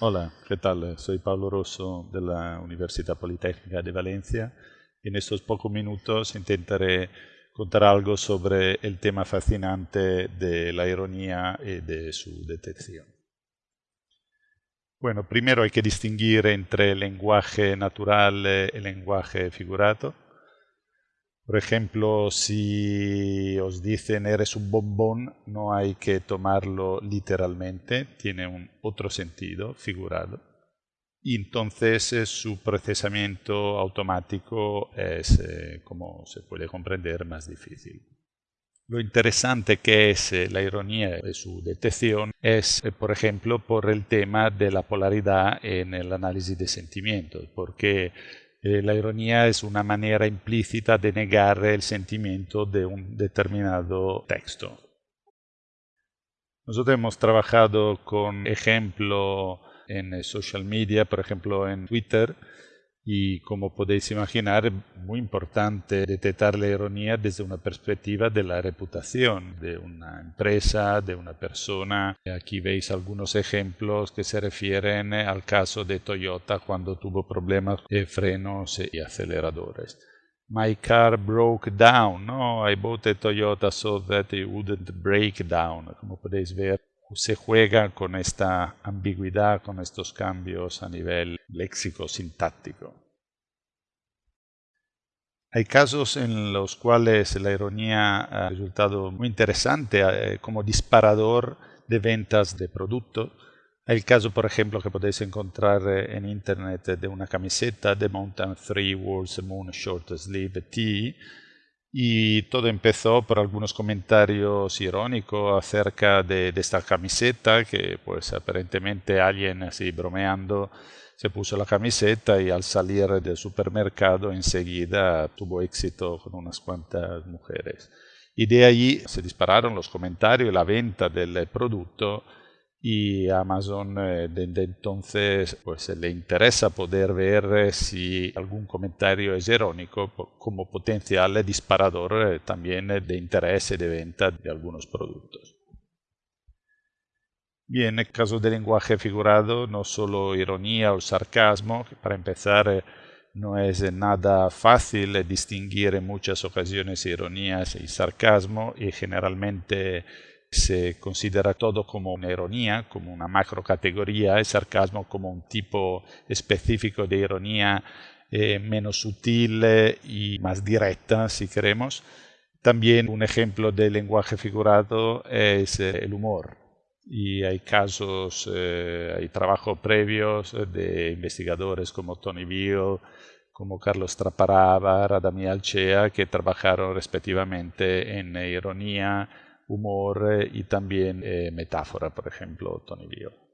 Hola, ¿qué tal? Soy Pablo Rosso de la Universidad Politécnica de Valencia en estos pocos minutos intentaré contar algo sobre el tema fascinante de la ironía y de su detección. Bueno, primero hay que distinguir entre el lenguaje natural y el lenguaje figurado. Por ejemplo, si os dicen eres un bombón, no hay que tomarlo literalmente, tiene un otro sentido figurado. Y entonces eh, su procesamiento automático es, eh, como se puede comprender, más difícil. Lo interesante que es eh, la ironía y su detección es, por ejemplo, por el tema de la polaridad en el análisis de sentimientos, porque eh, la ironía es una manera implícita de negar el sentimiento de un determinado texto. Nosotros hemos trabajado con ejemplo en social media, por ejemplo en Twitter, y como podéis imaginar, es muy importante detectar la ironía desde una perspectiva de la reputación de una empresa, de una persona. Aquí veis algunos ejemplos que se refieren al caso de Toyota cuando tuvo problemas de frenos y aceleradores. My car broke down. No, I bought a Toyota so that it wouldn't break down. Como podéis ver, se juega con esta ambigüedad, con estos cambios a nivel léxico-sintáctico. Hay casos en los cuales la ironía ha resultado muy interesante eh, como disparador de ventas de productos. El caso, por ejemplo, que podéis encontrar eh, en internet de una camiseta de Mountain 3 Walls Moon Short Sleeve Tee y todo empezó por algunos comentarios irónicos acerca de, esta camiseta que pues aparentemente alguien así bromeando se puso la camiseta y al salir del supermercado enseguida tuvo éxito con unas cuantas mujeres. Y de allí se dispararon los comentarios y la venta del producto y Amazon eh, desde entonces pues le interesa poder ver eh, si algún comentario es irónico como potencial disparador eh, también de interés de venta de algunos productos. Bien, en el caso del lenguaje figurado, no solo ironía o sarcasmo, que para empezar no es nada fácil distinguir en muchas ocasiones ironías y sarcasmo y generalmente se considera todo como una ironía, como una macro categoría, el sarcasmo como un tipo específico de ironía eh, menos sutil y más directa, si queremos. También un ejemplo de lenguaje figurado es eh, el humor. Y hay casos, eh, hay trabajos previos de investigadores como Tony Beale, como Carlos Traparava, Radamí Alchea, que trabajaron respectivamente en ironía, humor eh, y también eh, metáfora, por ejemplo, Tony Bio.